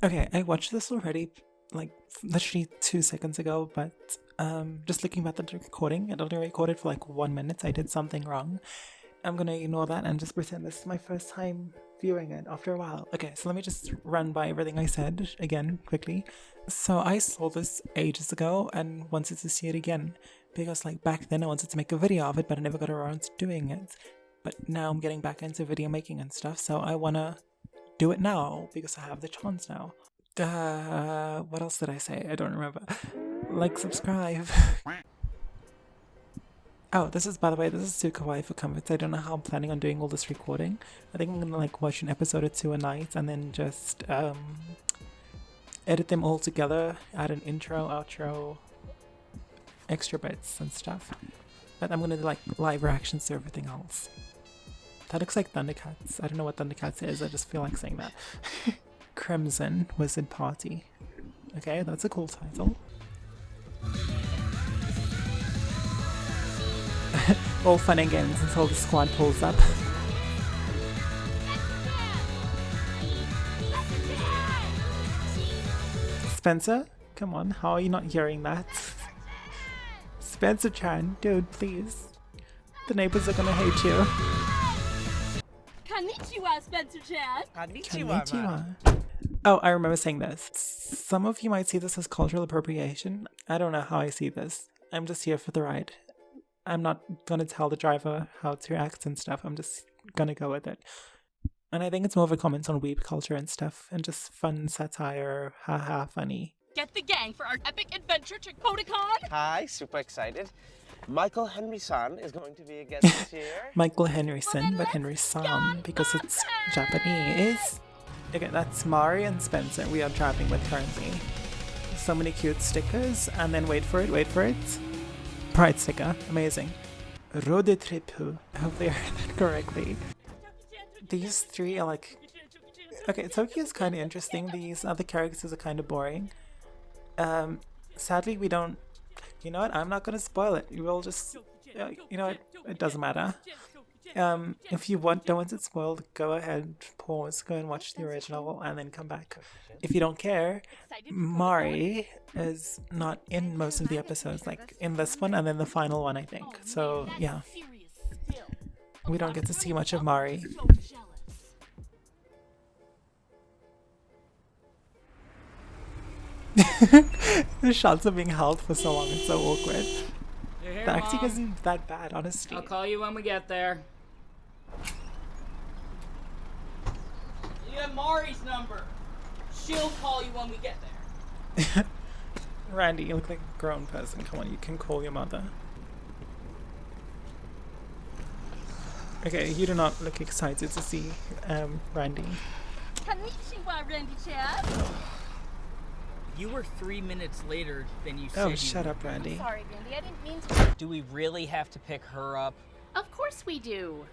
Okay, I watched this already, like literally two seconds ago, but um, just looking back at the recording, it only recorded for like one minute. I did something wrong. I'm gonna ignore that and just pretend this is my first time viewing it after a while. Okay, so let me just run by everything I said again quickly. So I saw this ages ago and wanted to see it again because like back then I wanted to make a video of it, but I never got around to doing it. But now I'm getting back into video making and stuff, so I wanna do it now because I have the chance now. Uh, what else did I say? I don't remember. Like, subscribe. oh, this is, by the way, this is too kawaii for comfort. I don't know how I'm planning on doing all this recording. I think I'm gonna like watch an episode or two a night and then just um, edit them all together, add an intro, outro, extra bits and stuff. But I'm gonna like live reactions to everything else. That looks like Thundercats. I don't know what Thundercats is, I just feel like saying that. Crimson Wizard Party. Okay, that's a cool title. All fun and games until the squad pulls up. Spencer? Come on, how are you not hearing that? Spencer Chan, dude, please. The neighbors are gonna hate you. Konnichiwa, Spencer Chan. Konnichiwa. man. Oh, I remember saying this. Some of you might see this as cultural appropriation. I don't know how I see this. I'm just here for the ride. I'm not gonna tell the driver how to act and stuff. I'm just gonna go with it. And I think it's more of a comment on weeb culture and stuff, and just fun satire, haha, funny. Get the gang for our epic adventure to Kotakon. Hi, super excited. Michael Henry San is going to be a guest this year. Michael Henryson, but Henry Sam because it's Japanese. Okay, that's Mari and Spencer we are driving with currently. So many cute stickers, and then wait for it, wait for it. Pride sticker, amazing. Rode Tripu, hopefully I heard that correctly. These three are like. Okay, Tokyo is kind of interesting, these other characters are kind of boring. Um, sadly, we don't. You know what? I'm not gonna spoil it. You will just. Uh, you know? It doesn't matter. Um, if you want, don't want it spoiled, go ahead, pause, go and watch the original, and then come back. If you don't care, Mari is not in most of the episodes, like in this one and then the final one, I think. So yeah, we don't get to see much of Mari. The shots are being held for so long, it's so awkward. You're here, The acting Mom. isn't that bad, honestly. I'll call you when we get there. You have Mari's number. She'll call you when we get there. Randy, you look like a grown person. Come on, you can call your mother. Okay, you do not look excited to see um, Randy. Konnichiwa, Randy Chan. You were three minutes later than you oh, said. Oh, you shut were. up, Randy. Sorry, Randy, I didn't mean to. Do we really have to pick her up? Of course we do.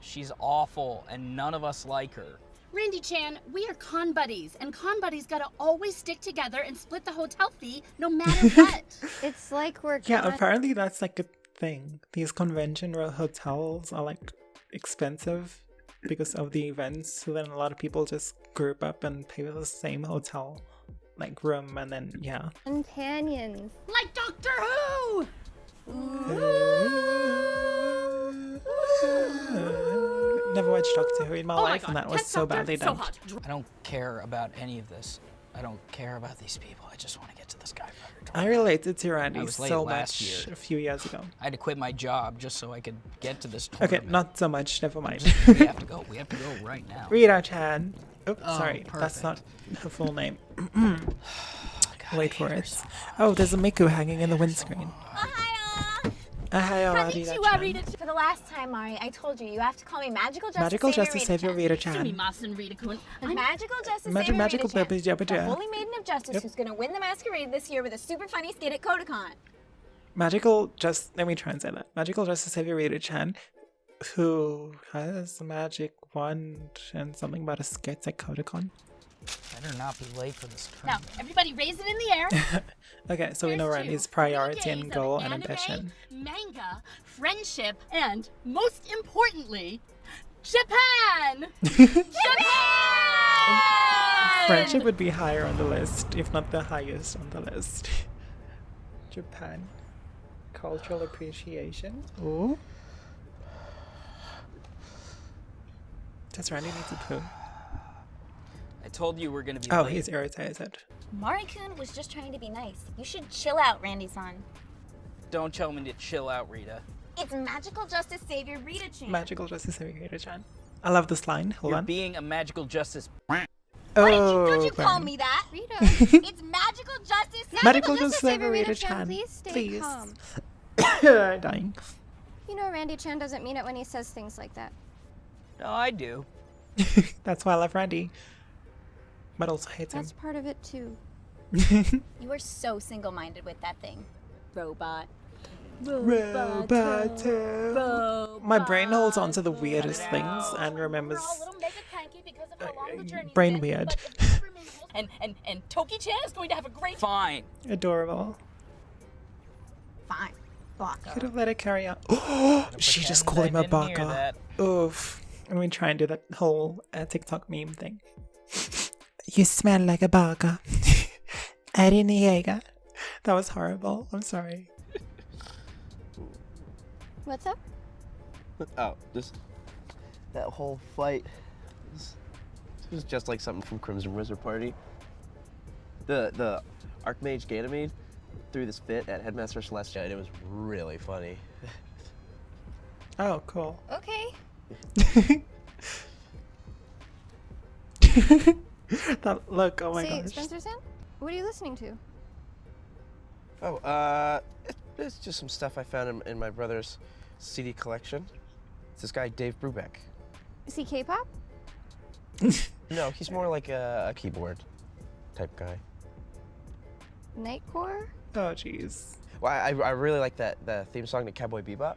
She's awful, and none of us like her. Randy Chan, we are con buddies, and con buddies gotta always stick together and split the hotel fee no matter what. It's like we're Yeah, con- apparently that's like a thing. These convention ro- hotels are like expensive because of the events. So then a lot of people just group up and pay for the same hotel like room, and then yeah. companions. like Doctor Who! Never watched Doctor Who in my Oh life, god, and that was test so doctor, badly done. hot. I don't care about any of this. I don't care about these people. I just want to get to the Skyfire. I related to Randy was late so last much year. a few years ago. I had to quit my job just so I could get to this Okay, not so much. Never mind. we have to go. We have to go right now. Rita Chan. Oh, Oh, sorry, that's not perfect. her full name. Oh, God, Wait for it. Oh, there's a Miku hanging in the windscreen. Ohio! Ahaya, Rita Konnichiwa, Chan. Rita For the last time, Mari, I told you, you have to call me Magical Justice Magical Savior Justice Rita Savior Chan. Rita Chan. Chan. Sumimasen, Rita-kun. I'm Magical Justice Magi- Savior magical Rita Chan, Baby Jabba the Jam. Holy Maiden of Justice Yep. who's gonna win the masquerade this year with a super funny skit at Kotakon. Magical just let me try and say that. Magical Justice Savior Rita Chan, who has a magic wand and something about a sketch at Kotakon. Better not be late for this Now, everybody raise it in the air. Okay, so we know Here's Randy's priority and days of goal and ambition. Manga, friendship, and most importantly, Japan! Japan! Friendship would be higher on the list, if not the highest on the list. Japan. Cultural appreciation. Ooh. Does Randy need to poo? I told you we're gonna be Oh, late. he's irritated. Mari-kun was just trying to be nice. You should chill out, Randy-san. Don't tell me to chill out, Rita. It's magical justice savior Rita-chan. Magical Justice Savior Rita Chan. I love this line. Hold You're on. being a magical justice. Oh, Why oh, did you, don't you oh, call me that? Rita, it's magical justice Medical Justice Justice Savior Savior Rita Chan. Chan, please stay Please. calm. Dying. You know Randy Chan doesn't mean it when he says things like that. No, I do. That's why I love Randy. But also hates him. That's part of it too. You are so single-minded with that thing. Robot. Roboto. My brain holds on to the weirdest things and remembers We're all a little mega cranky because of how long the journey's brain weird. but if you remain close- And and and Toki-chan is going to have a great fine. adorable. Fine. Baka. Could have let it carry on. Oh, she just called him a Pretend I didn't hear baka. that. Oof. I'm gonna try and do that whole uh, TikTok meme thing. You smell like a baka. Eddie Niega. That was horrible. I'm sorry. What's up? Oh, just that whole fight. was- It was just like something from Crimson Wizard Party. The the Archmage Ganymede threw this fit at Headmaster Celestia, and it was really funny. Oh, cool. Okay. that look, oh my Say, gosh. Spencer-san, what are you listening to? Oh, uh, it, it's just some stuff I found in, in my brother's CD collection. It's this guy Dave Brubeck. Is he K-pop? No, he's more like a, a keyboard type guy. Nightcore? Oh, jeez. Well, I, I really like that the theme song to Cowboy Bebop.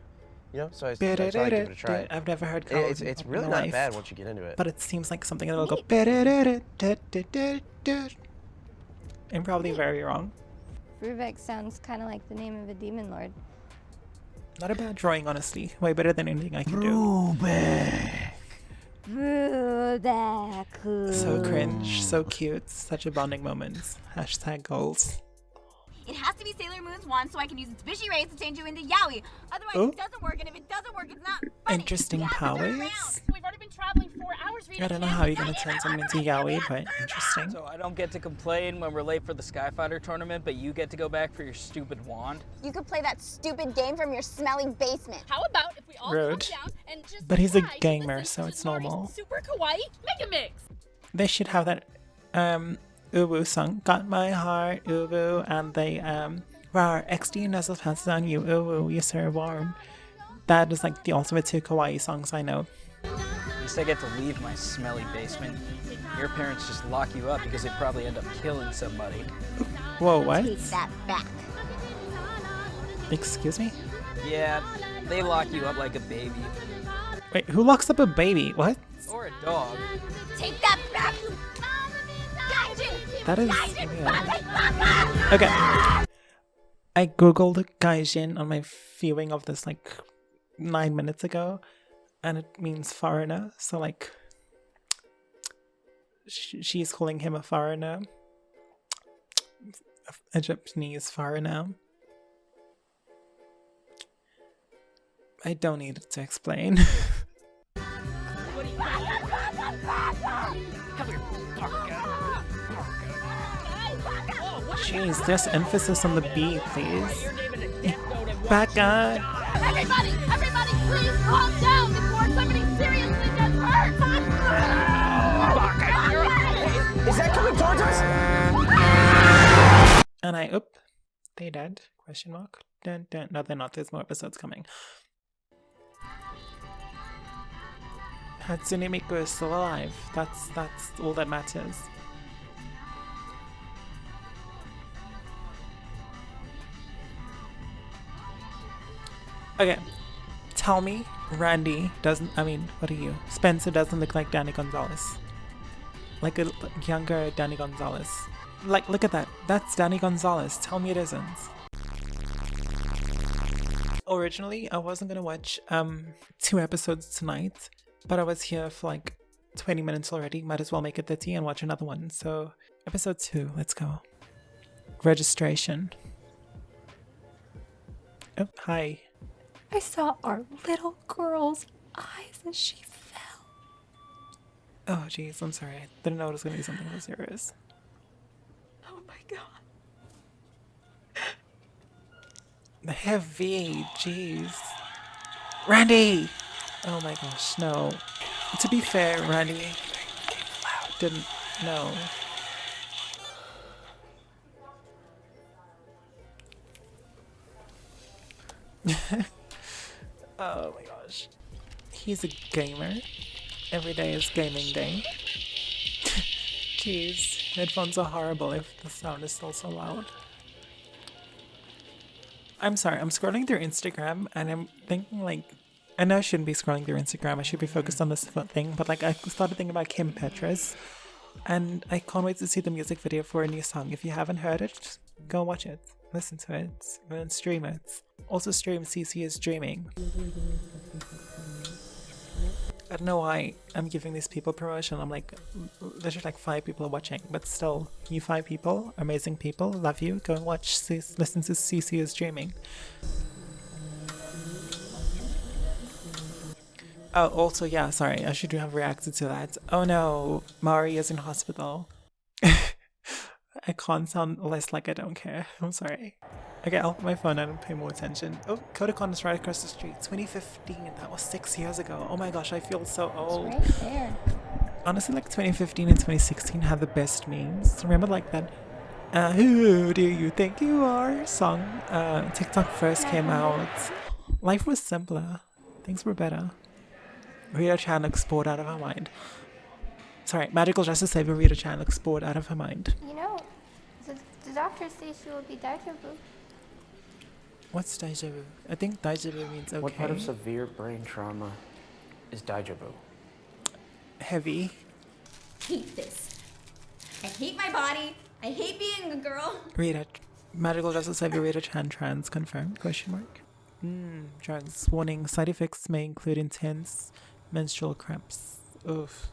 You know, so I, so I thought I'd give it a try. I've never heard It- it's it's really not life, bad once you get into it. But it seems like something that will go. Neat. I'm probably very wrong. Brubeck sounds kind of like the name of a demon lord. Not a bad drawing, honestly. Way better than anything I can do. Brubeck. So cringe, so cute, such a bonding moment. Hashtag goals. It has to be Sailor Moon's wand so I can use its fishy rays to change you into Yaoi. Otherwise, Oh. it doesn't work, and if it doesn't work, it's not funny. Interesting You have to turn powers. We've already been traveling four hours. Rita I don't know how you're gonna turn someone into yaoi, but interesting. So I don't get to complain when we're late for the Skyfighter tournament, but you get to go back for your stupid wand. You could play that stupid game from your smelly basement. How about if we all Rude. calm down and just But he's a try to gamer, so it's normal. Super kawaii mega mix. They should have that um Ubu song. Got my heart, Ubu, and they um Rar, XD nuzzle passes on you, Ubu, you so warm. That is like the ultimate two kawaii songs I know. At least I get to leave my smelly basement. Your parents just lock you up because they probably end up killing somebody. Whoa, what? Take that back. Excuse me? Yeah, they lock you up like a baby. Wait, who locks up a baby? What? Or a dog. Take that back. Gaijin! That is weird. Okay. I googled gaijin on my viewing of this like nine minutes ago, and it means foreigner. So like, sh- she's calling him a foreigner, a Japanese foreigner. I don't need to explain. Jeez, there's emphasis on the B, please. Back on. Everybody, everybody, please calm down before somebody seriously gets hurt. Fuck! Is that coming towards us? And I, oop, they dead? Question mark. Dun, dun. No, they're not. There's more episodes coming. Hatsune Miku is still alive. That's that's all that matters. Okay, tell me, Randy doesn't. I mean, what are you? Spencer doesn't look like Danny Gonzalez. Like a younger Danny Gonzalez. Like, look at that. That's Danny Gonzalez. Tell me it isn't. Originally, I wasn't gonna watch um two episodes tonight, but I was here for like 20 minutes already. Might as well make it 30 and watch another one. So, episode 2, let's go. Registration. Oh, hi. I saw our little girl's eyes as she fell. Oh, jeez, I'm sorry. I didn't know it was gonna be something so serious. Oh my god. Heavy, jeez. Randy! Oh my gosh, no. To be fair, Randy didn't know. oh my gosh. He's a gamer. Every day is gaming day. Jeez, headphones are horrible if the sound is still so loud. I'm sorry, I'm scrolling through Instagram and I'm thinking like I know I shouldn't be scrolling through Instagram. I should be focused on this thing, but like I started thinking about Kim Petras and I can't wait to see the music video for a new song. If you haven't heard it, go watch it. Listen to it and stream it. Also stream CC is Dreaming. I don't know why I'm giving these people promotion. I'm like, there's just like five people watching, but still, you five people, amazing people, love you. Go and watch, C- listen to CC is Dreaming. Oh, also, yeah, sorry, I should have reacted to that. Oh no, Mari is in hospital. I can't sound less like I don't care. I'm sorry. Okay, I'll put my phone down and pay more attention. Oh, Kotakon is right across the street. 2015, that was six years ago. Oh my gosh, I feel so old. It's Right there. Honestly, like 2015 and 2016 had the best memes. Remember, like that uh, Who do you think you are song? Uh, TikTok first came out. Life was simpler. Things were better. Rita Chan looks bored out of her mind. Sorry, Magical Justice Savior Rita Chan looks bored out of her mind. You know, the, the doctor says she will be deja vu. What's deja vu? I think deja vu means okay. What part of severe brain trauma is deja vu? Heavy. hate this. I hate my body. I hate being a girl. Rita. Magical Justice Savior Rita Chan trans confirmed? Question mark. Hmm. Drugs. Warning. Side effects may include intense menstrual cramps. Oof.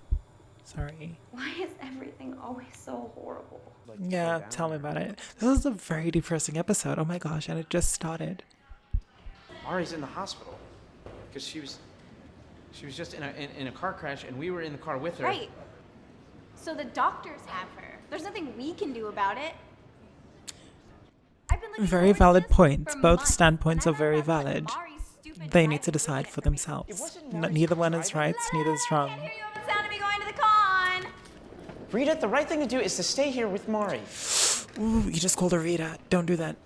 Sorry. Why is everything always so horrible? Yeah, tell me about it. This is a very depressing episode. Oh my gosh, and it just started. Mari's in the hospital because she was she was just in a in, in a car crash and we were in the car with her. Right. So the doctors have her. There's nothing we can do about it. I've been looking Very valid this points. Both months, standpoints are very valid. They need to decide for themselves. N- neither one is right, neither is wrong. Rita, the right thing to do is to stay here with Mari. Ooh, you just called her Rita. Don't do that.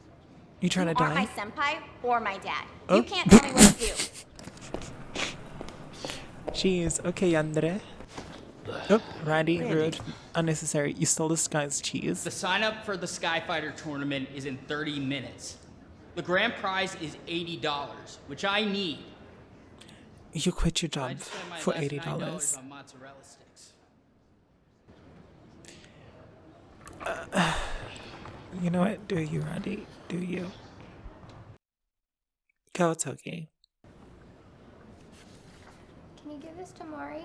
You trying you to are die? my senpai or my dad. Oh. You can't tell me what to do. Jeez. Okay, Yandere. Oh, Randy, Randy, rude, unnecessary. You stole this guy's cheese. The sign up for the Skyfighter tournament is in 30 minutes. The grand prize is $80, which I need. You quit your job for $80. You know what? Do you, Randy? Do you? Go, Toki. Can you give this to Mari?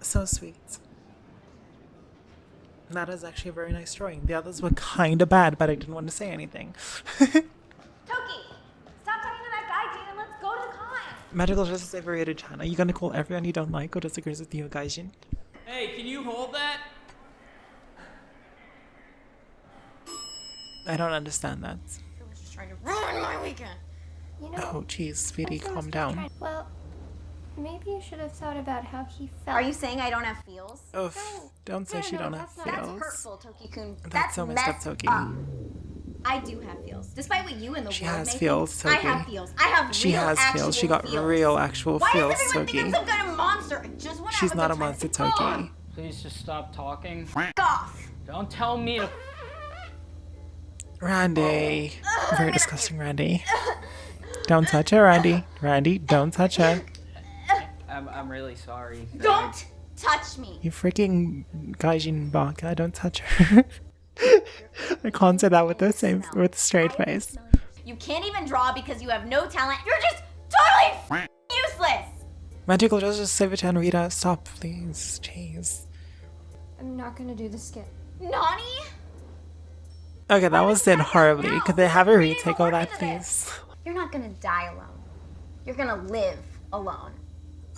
So sweet. That is actually a very nice drawing. The others were kind of bad, but I didn't want to say anything. Toki, stop talking to that guy, Jin, and let's go to the con. Magical Justice Overrated Chan. Are you going to call everyone you don't like or disagrees with you, Gaijin? Hey, can you hold that? I don't understand that. I was just trying to ruin my weekend. You know. Oh, jeez, sweetie, calm down. trying- Well, maybe you should have thought about how he felt. Are you saying I don't have feels? Oof, don't say no, she no, don't have that's not- That's hurtful, Toki-kun. That's so messed up, Toki. up. I do have feels. Despite what you in the She world has may feels, think, I have feels. I have She real, has feels. She got feels. real actual Why feels, does everyone think I'm some kind of monster? I just want to She's have not a a good time. monster, Come Toki. Please just stop talking. Fuck off. Don't tell me to. Randy. Oh. Very disgusting, Randy. Don't touch her, Randy. Randy, don't touch her. I'm, I'm really sorry. Don't touch me. You freaking gaijin baka, don't touch her. I can't say that with the same with a straight face. You can't even draw because you have no talent. You're just totally f- useless. Magical Justice Savage and Rita, stop, please. Jeez. I'm not gonna do the skit. Nani? Okay, that was done horribly. now? Could they have a retake more of that, please? You're not gonna die alone. You're gonna live alone.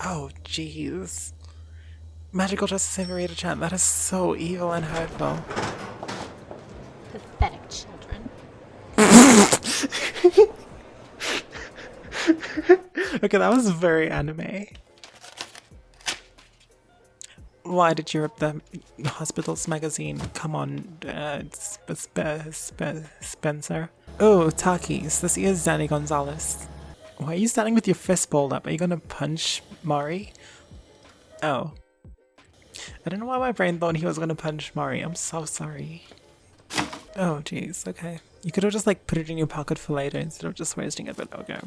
Oh, jeez. Magical Justice Savage Rita Chan, that is so evil and hurtful. Pathetic children. Okay, that was very anime. Why did you rip the hospital's magazine? Come on, uh, Sp- Sp- Spencer. Oh, Takis, this is Danny Gonzalez. Why are you standing with your fist balled up? Are you gonna punch Mari? Oh. I don't know why my brain thought he was gonna punch Mari. I'm so sorry. Oh, jeez, okay. You could have just like put it in your pocket for later instead of just wasting it, but okay.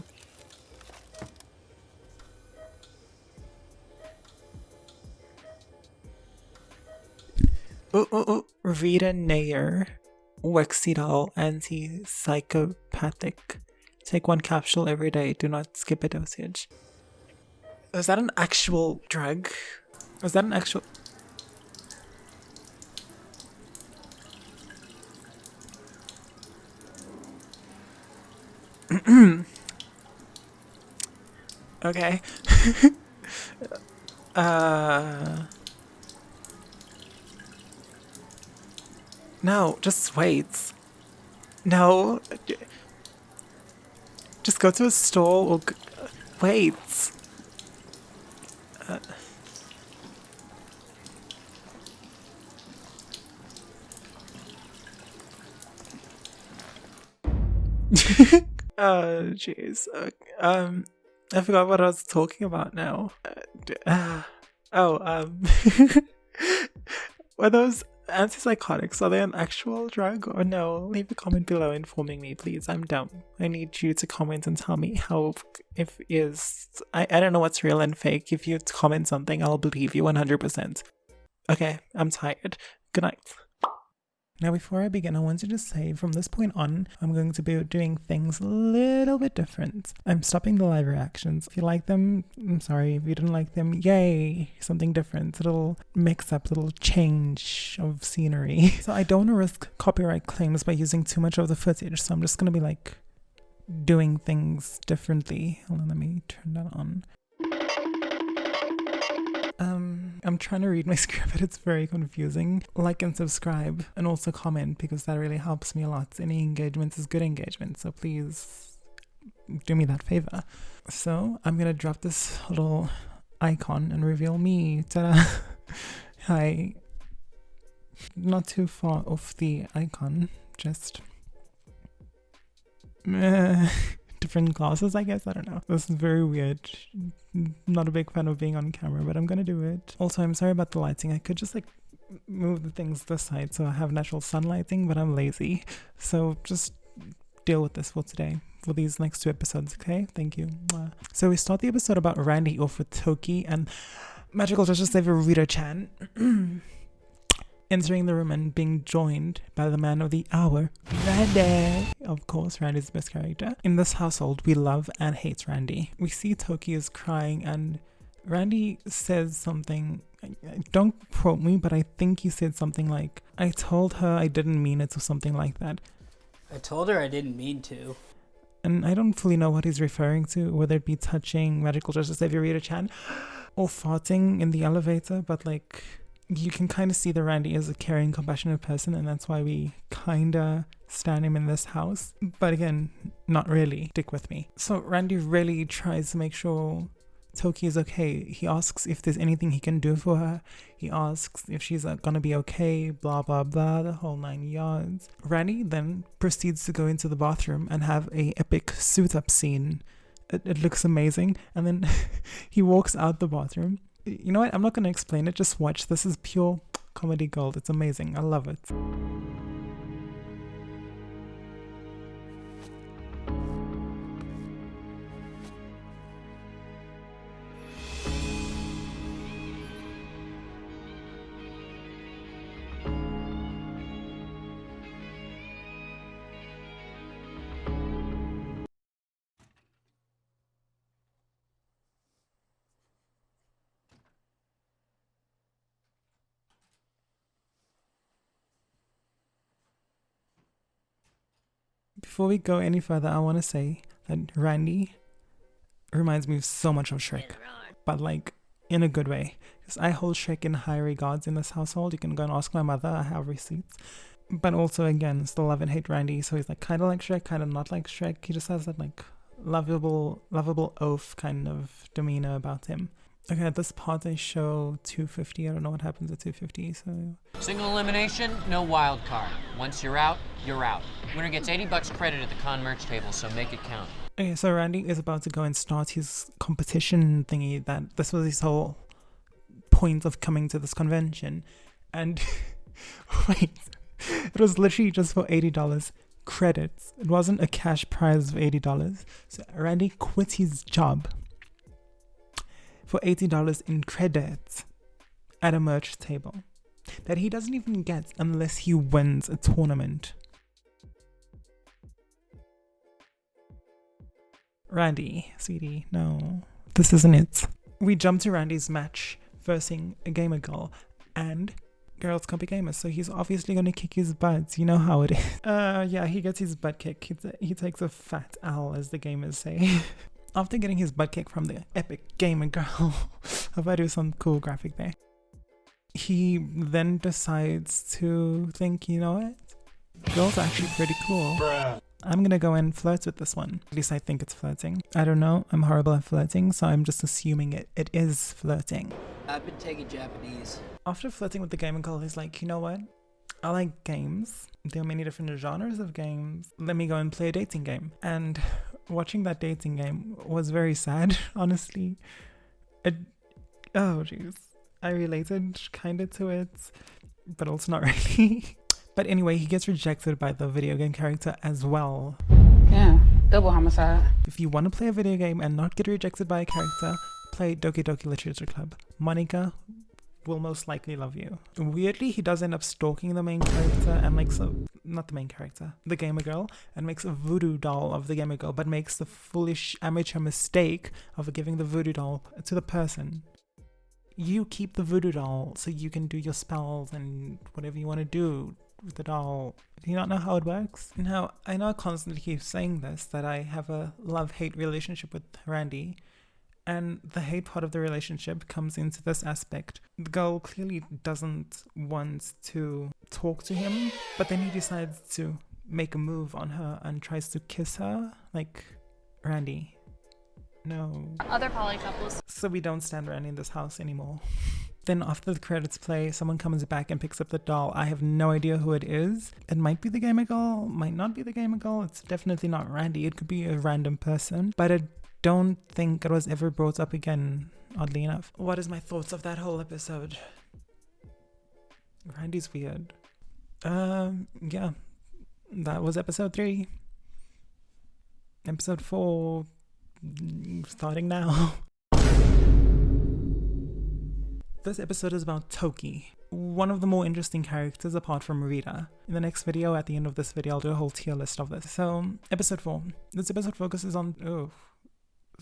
Ooh, ooh, ooh. Rita Nair. Wexidol anti-psychopathic. Take one capsule every day. Do not skip a dosage. Is that an actual drug? Is that an actual... okay. uh... No, just wait. No. Just go to a stall or wait. Uh. Oh, jeez. Uh, Um, I forgot what I was talking about now. Uh, oh, um, were those antipsychotics? Are they an actual drug or no? Leave a comment below informing me, please. I'm dumb. I need you to comment and tell me how if is. I I don't know what's real and fake. If you comment something, I'll believe you 100%. Okay, I'm tired. Good night. Now, before I begin, I wanted to say from this point on, I'm going to be doing things a little bit different. I'm stopping the live reactions. If you like them, I'm sorry. If you didn't like them, yay, something different. Little mix up, little change of scenery. So, I don't want to risk copyright claims by using too much of the footage. So, I'm just going to be like doing things differently. Hold on, let me turn that on. Um, I'm trying to read my script, but it's very confusing. Like and subscribe, and also comment because that really helps me a lot. Any engagement is good engagement, so please do me that favor. So I'm gonna drop this little icon and reveal me. Ta-da! Hi. Not too far off the icon, just. different glasses, I guess. I don't know. This is very weird. Not a big fan of being on camera, but I'm gonna do it. Also, I'm sorry about the lighting. I could just like move the things this side so I have natural sunlighting, but I'm lazy. So just deal with this for today. For these next two episodes, okay? Thank you. So we start the episode about Randy off with Toki and Magical Justice Saver Rita Chan entering the room and being joined by the man of the hour, Randy. Of course, Randy's the best character. In this household, we love and hate Randy. We see Toki is crying, and Randy says something. Don't quote me, but I think he said something like, I told her I didn't mean it, or something like that. I told her I didn't mean to. And I don't fully know what he's referring to, whether it be touching Magical Justice Savior Rita Chan or farting in the elevator, but like you can kind of see that Randy is a caring, compassionate person, and that's why we kind of stand him in this house. But again, not really. Stick with me. So Randy really tries to make sure Toki is okay. He asks if there's anything he can do for her. He asks if she's uh, gonna be okay, blah blah blah, the whole nine yards. Randy then proceeds to go into the bathroom and have a epic suit up scene. It, it looks amazing, and then he walks out the bathroom. You know what? I'm not gonna explain it. Just watch. This is pure comedy gold. It's amazing. I love it. Before we go any further, I want to say that Randy reminds me so much of Shrek, but like in a good way. Because I hold Shrek in high regards in this household. You can go and ask my mother. I have receipts. But also, again, still love and hate Randy. So he's like kind of like Shrek, kind of not like Shrek. He just has that like lovable, lovable oaf kind of demeanor about him. Okay, at this part they show 250. I don't know what happens at 250. So Single elimination, no wild card. Once you're out, you're out. Winner gets 80 bucks credit at the con merch table, so make it count. Okay, so Randy is about to go and start his competition thingy. That this was his whole point of coming to this convention, and wait, it was literally just for eighty dollars credits. It wasn't a cash prize of eighty dollars. So Randy quit his job for eighty dollars in credits at a merch table that he doesn't even get unless he wins a tournament. Randy, sweetie, no, this isn't it. We jump to Randy's match versing a gamer girl, and girls can't be gamers, so he's obviously gonna kick his butt. You know how it is. Uh, yeah, he gets his butt kicked. He, he takes a fat L, as the gamers say. After getting his butt kicked from the epic gamer girl, hope I do some cool graphic there. He then decides to think, you know what? Girl's are actually pretty cool. I'm gonna go and flirt with this one. At least I think it's flirting. I don't know. I'm horrible at flirting, so I'm just assuming it, it is flirting. I've been taking Japanese. After flirting with the gamer girl, he's like, you know what? I like games. There are many different genres of games. Let me go and play a dating game. And watching that dating game was very sad, honestly. It, oh, jeez. I related kind of to it, but also not really. But anyway, he gets rejected by the video game character as well. Yeah, double homicide. If you want to play a video game and not get rejected by a character, play Doki Doki Literature Club. Monika will most likely love you. Weirdly, he does end up stalking the main character and makes a not the main character, the gamer girl, and makes a voodoo doll of the gamer girl, but makes the foolish amateur mistake of giving the voodoo doll to the person. You keep the voodoo doll so you can do your spells and whatever you want to do with the doll. Do you not know how it works? Now, I know I constantly keep saying this that I have a love hate relationship with Randy, and the hate part of the relationship comes into this aspect. The girl clearly doesn't want to talk to him, but then he decides to make a move on her and tries to kiss her. Like, Randy. No. Other poly couples. So we don't stand Randy in this house anymore. Then after the credits play, someone comes back and picks up the doll. I have no idea who it is. It might be the gamer girl, might not be the gamer girl. It's definitely not Randy. It could be a random person, but I don't think it was ever brought up again, oddly enough. What is my thoughts of that whole episode? Randy's weird. Um, yeah. That was episode three. Episode four, starting now. This episode is about Toki, one of the more interesting characters apart from Rita. In the next video, at the end of this video, I'll do a whole tier list of this. So, episode 4. This episode focuses on... Oh,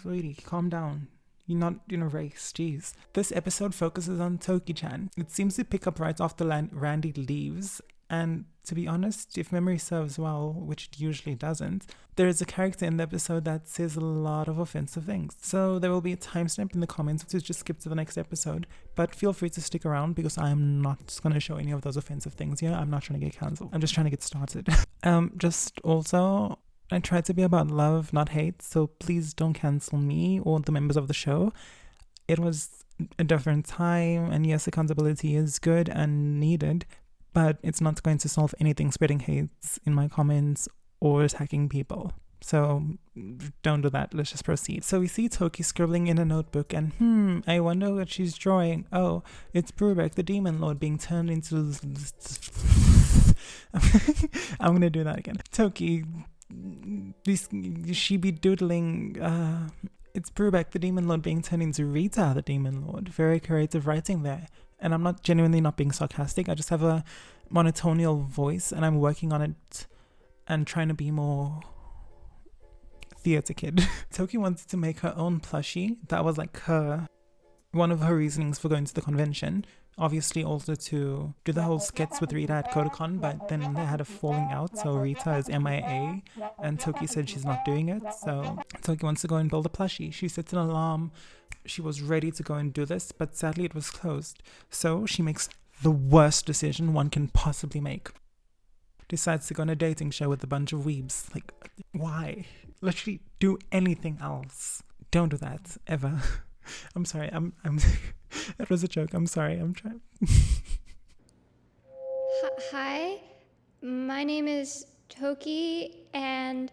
sweetie, calm down. You're not in a race, jeez. This episode focuses on Toki-chan. It seems to pick up right after Randy leaves, and to be honest, if memory serves well, which it usually doesn't, there is a character in the episode that says a lot of offensive things. So there will be a timestamp in the comments to just skip to the next episode, but feel free to stick around because I am not going to show any of those offensive things here. I'm not trying to get cancelled. I'm just trying to get started. um, just also, I try to be about love, not hate, so please don't cancel me or the members of the show. It was a different time, and yes, accountability is good and needed, but it's not going to solve anything spreading hates in my comments or attacking people. So don't do that. Let's just proceed. So we see Toki scribbling in a notebook, and hmm, I wonder what she's drawing. Oh, it's Brubeck, the demon lord, being turned into. I'm gonna do that again. Toki, this she be doodling. Uh, it's Brubeck, the demon lord, being turned into Rita, the demon lord. Very creative writing there and I'm not genuinely not being sarcastic. I just have a monotonial voice and I'm working on it and trying to be more theater kid. Toki wanted to make her own plushie. That was like her one of her reasonings for going to the convention. Obviously also to do the whole skits with Rita at Kotakon, but then they had a falling out, so Rita is MIA, and Toki said she's not doing it, so Toki wants to go and build a plushie. She sets an alarm. She was ready to go and do this, but sadly it was closed. So she makes the worst decision one can possibly make. Decides to go on a dating show with a bunch of weebs. Like, why? Literally do anything else. Don't do that ever. I'm sorry. I'm. I'm. that was a joke. I'm sorry. I'm trying. Hi, my name is Toki, and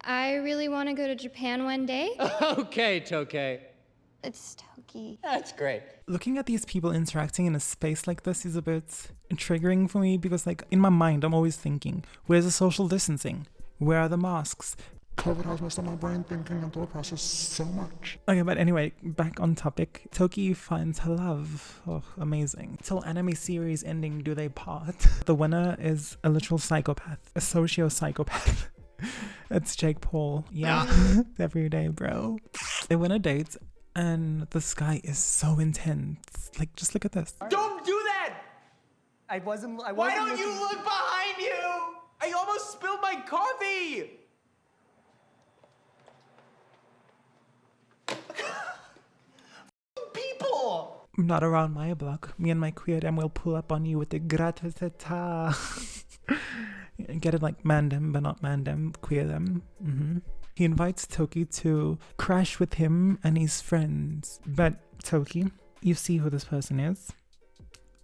I really want to go to Japan one day. okay, Toki. It's Toki. That's great. Looking at these people interacting in a space like this is a bit triggering for me because, like, in my mind, I'm always thinking, where's the social distancing? Where are the masks? COVID has messed up my brain thinking and thought process so much. Okay, but anyway, back on topic. Toki finds her love. Oh, amazing. Till anime series ending, do they part? The winner is a literal psychopath, a socio psychopath. it's Jake Paul. Yeah, every day, bro. They win a date, and the sky is so intense. Like, just look at this. Don't do that! I wasn't. I wasn't Why don't looking- you look behind you? I almost spilled my coffee! People! Not around my block. Me and my queer dem will pull up on you with the gratatata. Get it like mandem, but not mandem, queer them. hmm He invites Toki to crash with him and his friends. But Toki, you see who this person is.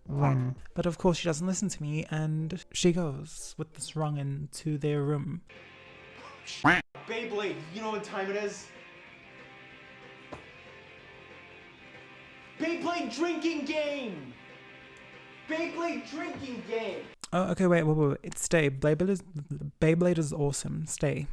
Run. But of course, she doesn't listen to me, and she goes with this wrongin to their room. Beyblade, you know what time it is? Beyblade drinking game! Beyblade drinking game! Oh, okay, wait, wait, wait. wait. Stay. Beyblade is Beyblade is awesome. Stay.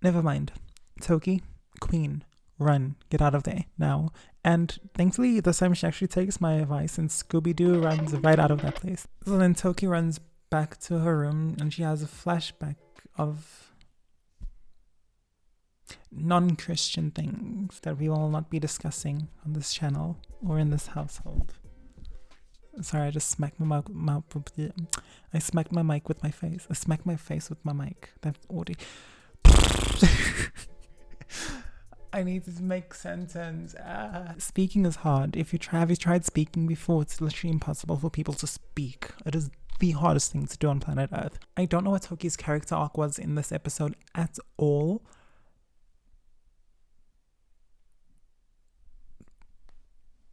Never mind. Toki, Queen, run. Get out of there now. And thankfully, this time she actually takes my advice and Scooby Doo runs right out of that place. So then Toki runs back to her room and she has a flashback of non Christian things that we will not be discussing on this channel or in this household. Sorry, I just smacked my. My, I smacked my mic with my face. I smacked my face with my mic. That's audio. I need to make sentence. Ah. Speaking is hard. If you try, have you tried speaking before? It's literally impossible for people to speak. It is the hardest thing to do on planet Earth. I don't know what Toki's character arc was in this episode at all.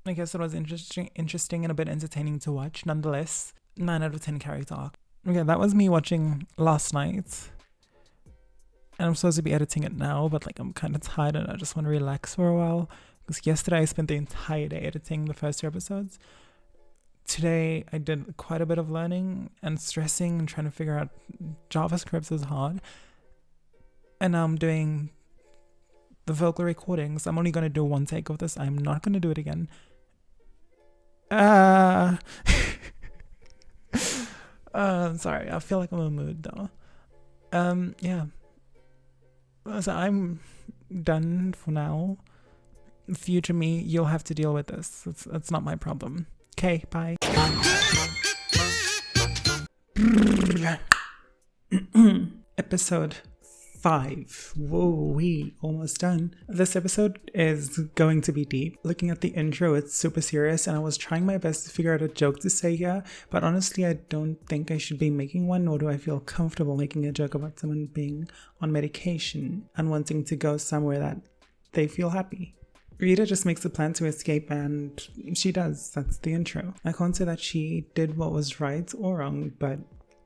I guess it was interesting, interesting and a bit entertaining to watch. Nonetheless, nine out of ten character arc. Okay, that was me watching last night. And I'm supposed to be editing it now, but like I'm kind of tired and I just want to relax for a while. Because yesterday I spent the entire day editing the first two episodes. Today I did quite a bit of learning and stressing and trying to figure out JavaScript is hard. And now I'm doing the vocal recordings. I'm only going to do one take of this. I'm not going to do it again. Uh, I'm sorry. I feel like I'm in a mood though. Um, yeah. So I'm done for now. Future me, you'll have to deal with this. It's, it's not my problem. Okay, bye. Episode 5. Whoa, we almost done. This episode is going to be deep. Looking at the intro, it's super serious, and I was trying my best to figure out a joke to say here, but honestly, I don't think I should be making one, nor do I feel comfortable making a joke about someone being on medication and wanting to go somewhere that they feel happy. Rita just makes a plan to escape and she does. That's the intro. I can't say that she did what was right or wrong, but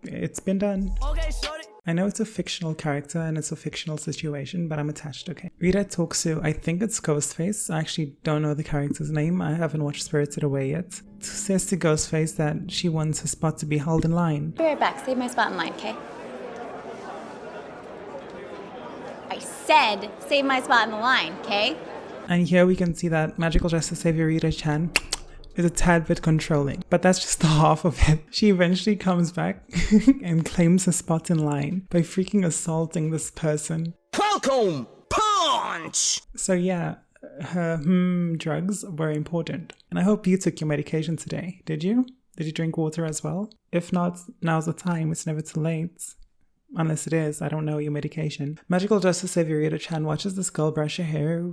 it's been done. Okay, shorty. I know it's a fictional character and it's a fictional situation, but I'm attached, okay? Rita talks to, I think it's Ghostface. I actually don't know the character's name. I haven't watched Spirited Away yet. Says to Ghostface that she wants her spot to be held in line. Be right back. Save my spot in line, okay? I said save my spot in the line, okay? And here we can see that Magical Justice Savior Rita Chan is a tad bit controlling, but that's just the half of it. She eventually comes back and claims a spot in line by freaking assaulting this person. Falcon punch! So yeah, her hmm drugs were important. And I hope you took your medication today. Did you? Did you drink water as well? If not, now's the time. It's never too late. Unless it is, I don't know your medication. Magical Justice Savior Rita Chan watches this girl brush her hair,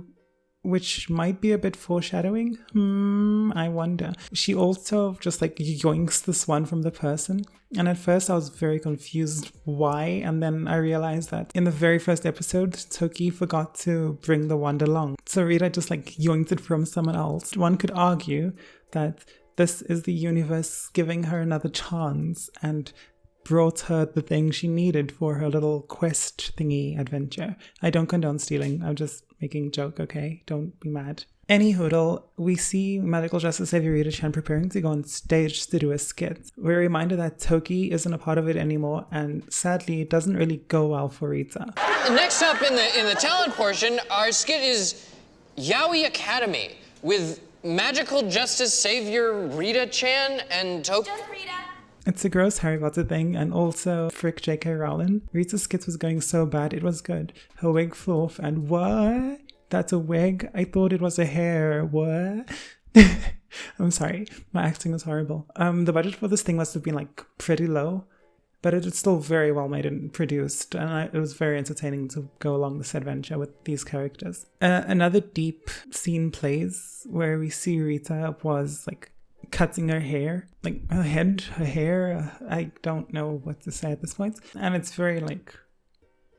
which might be a bit foreshadowing. Hmm, I wonder. She also just like yoinks this one from the person. And at first I was very confused why, and then I realized that in the very first episode, Toki forgot to bring the wand along. So Rita just like yoinked it from someone else. One could argue that this is the universe giving her another chance and brought her the thing she needed for her little quest thingy adventure. I don't condone stealing. I'm just making joke, okay? Don't be mad. Any hoodle, we see Magical Justice Savior Rita Chan preparing to go on stage to do a skit. We're reminded that Toki isn't a part of it anymore, and sadly, it doesn't really go well for Rita. Next up in the in the talent portion, our skit is Yaoi Academy with Magical Justice Savior Rita Chan and Toki. It's a gross Harry Potter thing, and also frick J.K. Rowling. Rita's skit was going so bad, it was good. Her wig flew off, and what? That's a wig? I thought it was a hair. What? I'm sorry, my acting was horrible. Um, the budget for this thing must have been like pretty low, but it is still very well made and produced, and I, it was very entertaining to go along this adventure with these characters. Uh, another deep scene plays where we see Rita was like cutting her hair, like her head, her hair. I don't know what to say at this point. And it's very like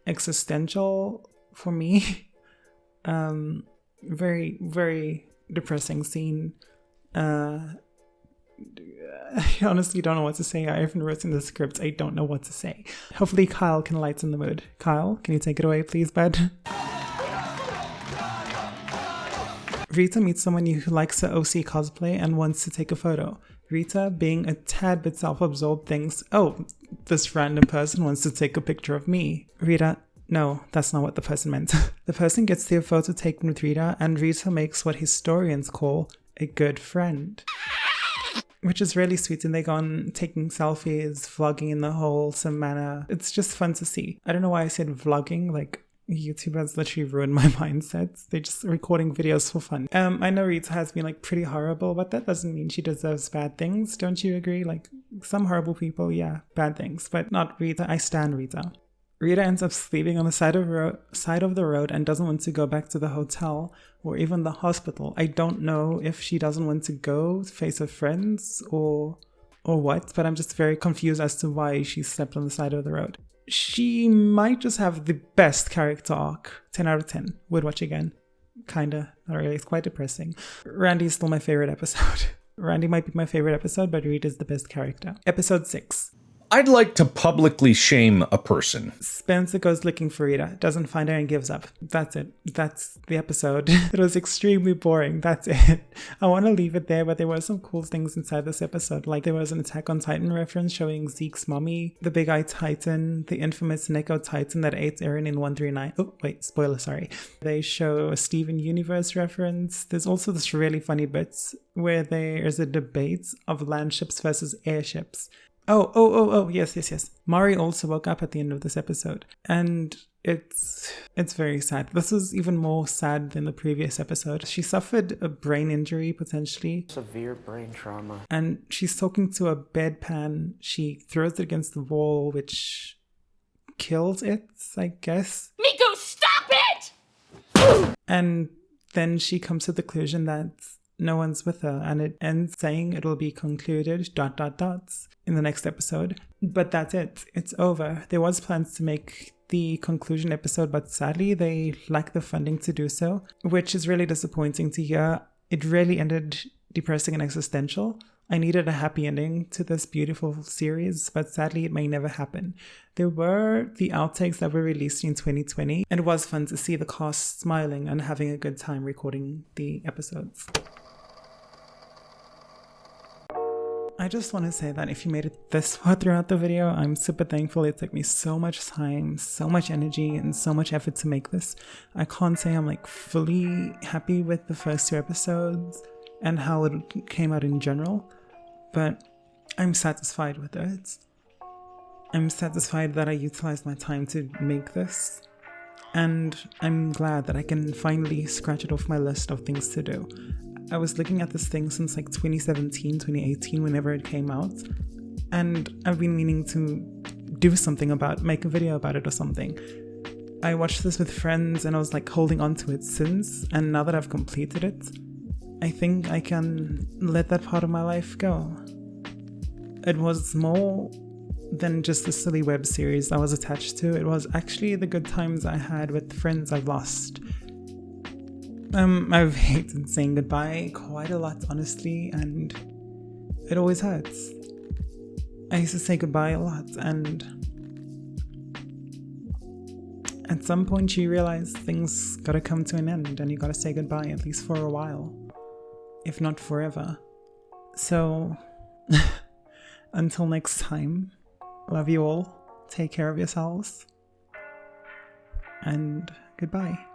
existential for me. um, very, very depressing scene. Uh, I honestly don't know what to say. I haven't written the script. I don't know what to say. Hopefully, Kyle can lighten the mood. Kyle, can you take it away, please, bud? Rita meets someone who likes the OC cosplay and wants to take a photo. Rita, being a tad bit self absorbed, thinks, oh, this random person wants to take a picture of me. Rita, no, that's not what the person meant. the person gets their photo taken with Rita, and Rita makes what historians call a good friend. Which is really sweet, and they go on taking selfies, vlogging in the wholesome manner. It's just fun to see. I don't know why I said vlogging, like YouTube has literally ruined my mindset. They're just recording videos for fun. Um, I know Rita has been like pretty horrible, but that doesn't mean she deserves bad things. Don't you agree? Like some horrible people, yeah, bad things, but not Rita. I stand Rita. Rita ends up sleeping on the side of ro- side of the road and doesn't want to go back to the hotel or even the hospital. I don't know if she doesn't want to go face her friends or or what, but I'm just very confused as to why she slept on the side of the road she might just have the best character arc. 10 out of 10. Would watch again. Kinda. Not really. It's quite depressing. Randy is still my favorite episode. Randy might be my favorite episode, but Reed is the best character. Episode 6. I'd like to publicly shame a person. Spencer goes looking for Rita, doesn't find her, and gives up. That's it. That's the episode. it was extremely boring. That's it. I want to leave it there, but there were some cool things inside this episode. Like there was an Attack on Titan reference showing Zeke's mommy, the Big Eye Titan, the infamous Neko Titan that ate Eren in 139. Oh, wait, spoiler, sorry. They show a Steven Universe reference. There's also this really funny bits where there is a debate of landships versus airships. Oh, oh, oh, oh, yes, yes, yes. Mari also woke up at the end of this episode. And it's it's very sad. This is even more sad than the previous episode. She suffered a brain injury potentially. Severe brain trauma. And she's talking to a bedpan. She throws it against the wall, which kills it, I guess. Miku, stop it! And then she comes to the conclusion that no one's with her and it ends saying it'll be concluded dot dot dots in the next episode. But that's it. It's over. There was plans to make the conclusion episode but sadly they lack the funding to do so which is really disappointing to hear. It really ended depressing and existential. I needed a happy ending to this beautiful series, but sadly it may never happen. There were the outtakes that were released in 2020, and it was fun to see the cast smiling and having a good time recording the episodes. I just want to say that if you made it this far throughout the video, I'm super thankful. It took me so much time, so much energy, and so much effort to make this. I can't say I'm like fully happy with the first two episodes. and how it came out in general, but I'm satisfied with it. I'm satisfied that I utilized my time to make this, and I'm glad that I can finally scratch it off my list of things to do. I was looking at this thing since like 2017, 2018, whenever it came out, and I've been meaning to do something about, make a video about it or something. I watched this with friends and I was like holding on to it since, and now that I've completed it, I think I can let that part of my life go. It was more than just a silly web series I was attached to, it was actually the good times I had with friends I've lost. Um, I've hated saying goodbye quite a lot, honestly, and it always hurts. I used to say goodbye a lot, and at some point you realize things gotta come to an end and you gotta say goodbye at least for a while, if not forever. So, until next time, love you all, take care of yourselves, and goodbye.